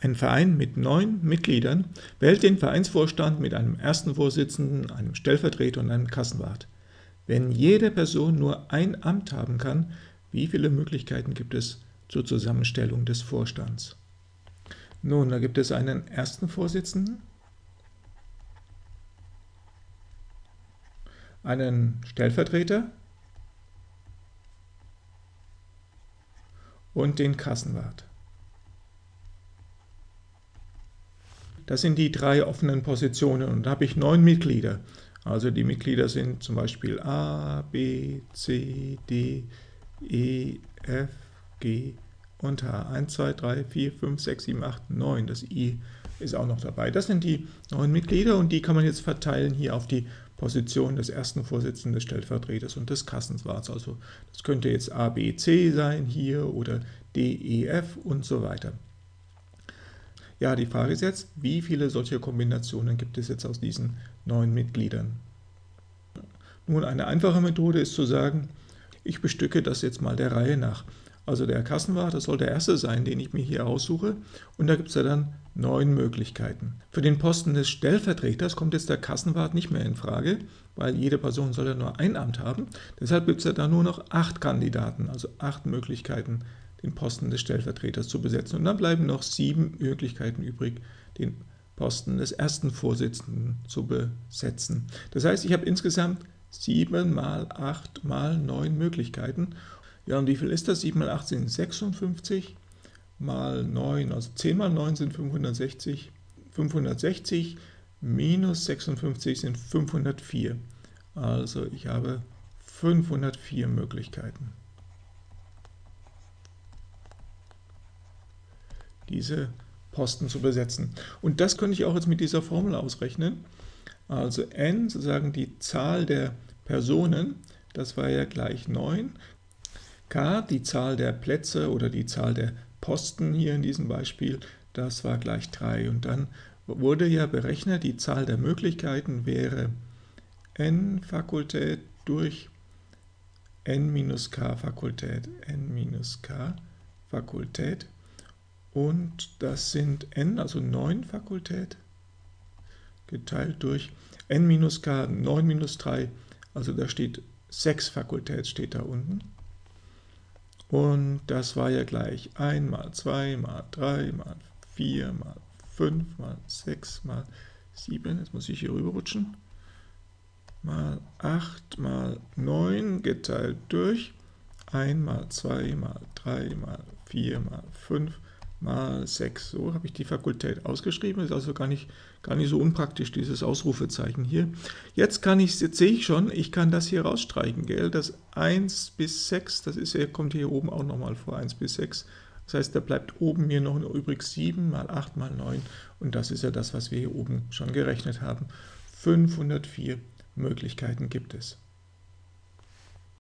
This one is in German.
Ein Verein mit neun Mitgliedern wählt den Vereinsvorstand mit einem ersten Vorsitzenden, einem Stellvertreter und einem Kassenwart. Wenn jede Person nur ein Amt haben kann, wie viele Möglichkeiten gibt es zur Zusammenstellung des Vorstands? Nun, da gibt es einen ersten Vorsitzenden, einen Stellvertreter und den Kassenwart. Das sind die drei offenen Positionen und da habe ich neun Mitglieder. Also die Mitglieder sind zum Beispiel A, B, C, D, E, F, G und H. 1, 2, 3, 4, 5, 6, 7, 8, 9. Das I ist auch noch dabei. Das sind die neun Mitglieder und die kann man jetzt verteilen hier auf die Position des ersten Vorsitzenden des Stellvertreters und des Kassenswarts. Also das könnte jetzt A, B, C sein hier oder D, E, F und so weiter. Ja, die Frage ist jetzt, wie viele solche Kombinationen gibt es jetzt aus diesen neun Mitgliedern? Nun, eine einfache Methode ist zu sagen, ich bestücke das jetzt mal der Reihe nach. Also der Kassenwart, das soll der erste sein, den ich mir hier aussuche. Und da gibt es ja dann neun Möglichkeiten. Für den Posten des Stellvertreters kommt jetzt der Kassenwart nicht mehr in Frage, weil jede Person soll ja nur ein Amt haben. Deshalb gibt es ja da nur noch acht Kandidaten, also acht Möglichkeiten, den Posten des Stellvertreters zu besetzen. Und dann bleiben noch sieben Möglichkeiten übrig, den Posten des ersten Vorsitzenden zu besetzen. Das heißt, ich habe insgesamt sieben mal acht mal neun Möglichkeiten. Ja, und wie viel ist das? 7 mal 8 sind 56, mal 9, also 10 mal 9 sind 560, 560 minus 56 sind 504. Also ich habe 504 Möglichkeiten. Diese Posten zu besetzen. Und das könnte ich auch jetzt mit dieser Formel ausrechnen. Also n, sozusagen die Zahl der Personen, das war ja gleich 9. k, die Zahl der Plätze oder die Zahl der Posten hier in diesem Beispiel, das war gleich 3. Und dann wurde ja berechnet, die Zahl der Möglichkeiten wäre n Fakultät durch n minus k Fakultät, n minus k Fakultät und das sind n, also 9 Fakultät, geteilt durch n minus k, 9 minus 3, also da steht 6 Fakultät steht da unten. Und das war ja gleich 1 mal 2 mal 3 mal 4 mal 5 mal 6 mal 7, jetzt muss ich hier rüber rutschen, mal 8 mal 9 geteilt durch 1 mal 2 mal 3 mal 4 mal 5 mal 6. So habe ich die Fakultät ausgeschrieben, ist also gar nicht, gar nicht so unpraktisch, dieses Ausrufezeichen hier. Jetzt kann ich, jetzt sehe ich schon, ich kann das hier rausstreichen, gell? Das 1 bis 6, das ist, kommt hier oben auch nochmal vor, 1 bis 6. Das heißt, da bleibt oben mir noch übrig 7 mal 8 mal 9 und das ist ja das, was wir hier oben schon gerechnet haben. 504 Möglichkeiten gibt es.